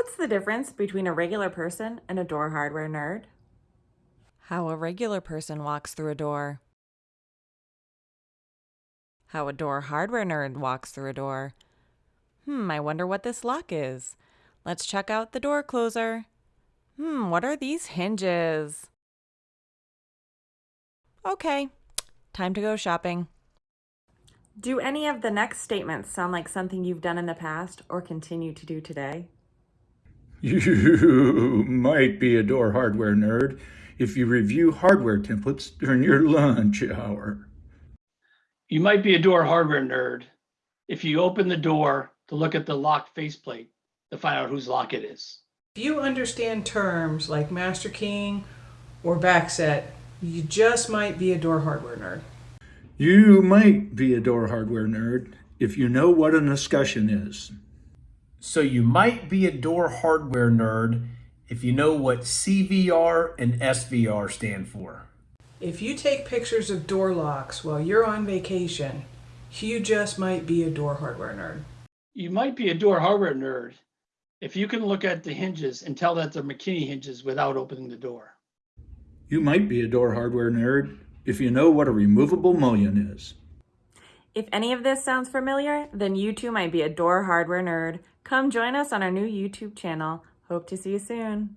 What's the difference between a regular person and a door hardware nerd? How a regular person walks through a door. How a door hardware nerd walks through a door. Hmm, I wonder what this lock is. Let's check out the door closer. Hmm, what are these hinges? Okay, time to go shopping. Do any of the next statements sound like something you've done in the past or continue to do today? You might be a door hardware nerd if you review hardware templates during your lunch hour. You might be a door hardware nerd if you open the door to look at the lock faceplate to find out whose lock it is. If you understand terms like master keying or backset, you just might be a door hardware nerd. You might be a door hardware nerd if you know what an escutcheon is. So you might be a door hardware nerd if you know what CVR and SVR stand for. If you take pictures of door locks while you're on vacation, you just might be a door hardware nerd. You might be a door hardware nerd if you can look at the hinges and tell that they're McKinney hinges without opening the door. You might be a door hardware nerd if you know what a removable mullion is. If any of this sounds familiar, then you too might be a door hardware nerd. Come join us on our new YouTube channel. Hope to see you soon.